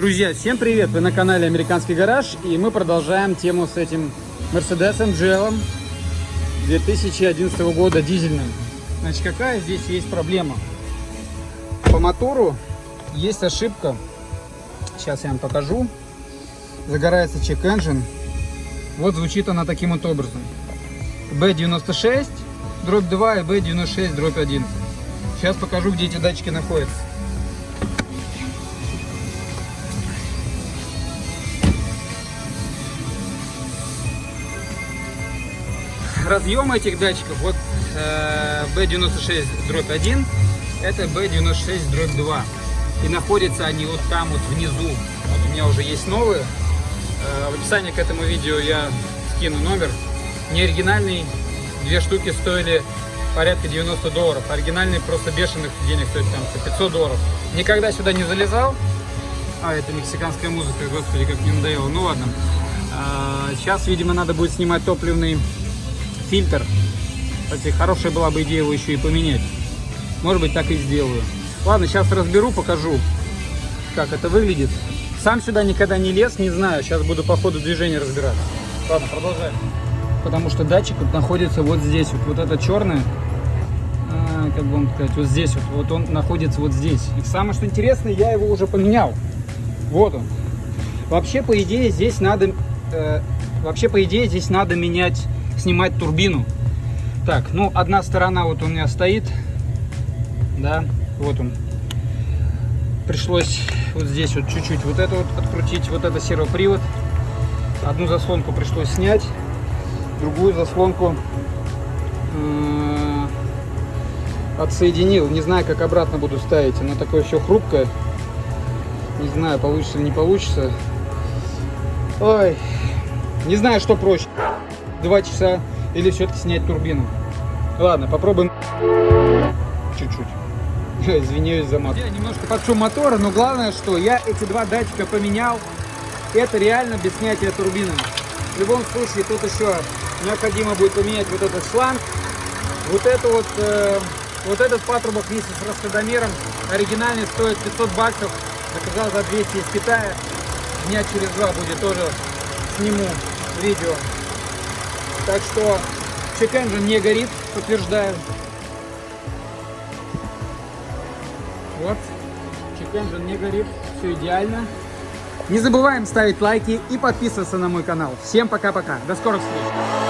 Друзья, всем привет! Вы на канале Американский гараж и мы продолжаем тему с этим Мерседесом GL 2011 года дизельным. Значит, какая здесь есть проблема? По мотору есть ошибка. Сейчас я вам покажу. Загорается engine. Вот звучит она таким вот образом. B96 дробь 2 и B96 дробь 1. Сейчас покажу, где эти датчики находятся. Разъемы этих датчиков, вот э, B96 дробь 1, это B96 дробь 2. И находятся они вот там вот внизу. Вот у меня уже есть новые. Э, в описании к этому видео я скину номер. Не оригинальный, две штуки стоили порядка 90 долларов. Оригинальный просто бешеных денег стоит там 500 долларов. Никогда сюда не залезал. А, это мексиканская музыка, господи, как мне надоело. Ну ладно. А, сейчас, видимо, надо будет снимать топливный фильтр. Кстати, хорошая была бы идея его еще и поменять. Может быть, так и сделаю. Ладно, сейчас разберу, покажу, как это выглядит. Сам сюда никогда не лез, не знаю. Сейчас буду по ходу движения разбираться. Ладно, продолжаем. Потому что датчик вот находится вот здесь. Вот, вот это черное, а, как бы вам сказать, вот здесь вот. Вот он находится вот здесь. И самое что интересное, я его уже поменял. Вот он. Вообще, по идее, здесь надо... Э, вообще, по идее, здесь надо менять снимать турбину. Так, ну, одна сторона вот у меня стоит, да, вот он. Пришлось вот здесь вот чуть-чуть вот это вот открутить, вот это сервопривод. Одну заслонку пришлось снять, другую заслонку э, отсоединил. Не знаю, как обратно буду ставить, она такое все хрупкое. Не знаю, получится или не получится. Ой, не знаю, что проще. Два часа или все-таки снять турбину. Ладно, попробуем чуть-чуть. Извиняюсь за мат. Я немножко под шум мотора, но главное, что я эти два датчика поменял. Это реально без снятия турбины. В любом случае, тут еще необходимо будет поменять вот этот шланг. Вот это вот, э, вот этот патрубок вместе с расходомером оригинальный стоит 500 баксов. Заказал за 200 из Китая. Дня через два будет тоже сниму видео. Так что чек-энджин не горит, подтверждаю. Вот, чек-энджин не горит, все идеально. Не забываем ставить лайки и подписываться на мой канал. Всем пока-пока, до скорых встреч!